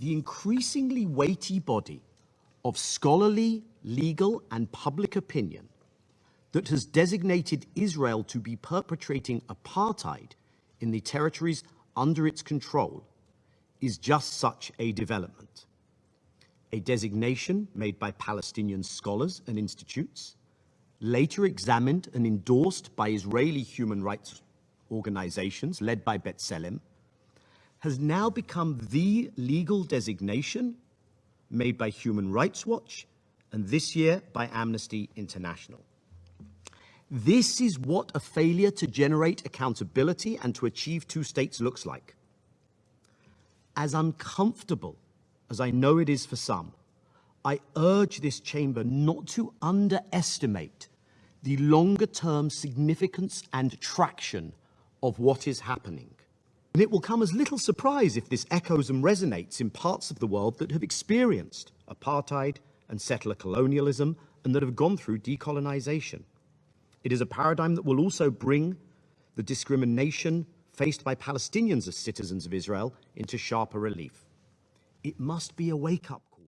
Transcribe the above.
the increasingly weighty body of scholarly, legal, and public opinion that has designated Israel to be perpetrating apartheid in the territories under its control is just such a development. A designation made by Palestinian scholars and institutes, later examined and endorsed by Israeli human rights organizations led by B'Tselem, has now become the legal designation made by Human Rights Watch and this year by Amnesty International. This is what a failure to generate accountability and to achieve two states looks like. As uncomfortable as I know it is for some, I urge this chamber not to underestimate the longer term significance and traction of what is happening. And it will come as little surprise if this echoes and resonates in parts of the world that have experienced apartheid and settler colonialism and that have gone through decolonization. It is a paradigm that will also bring the discrimination faced by Palestinians as citizens of Israel into sharper relief. It must be a wake-up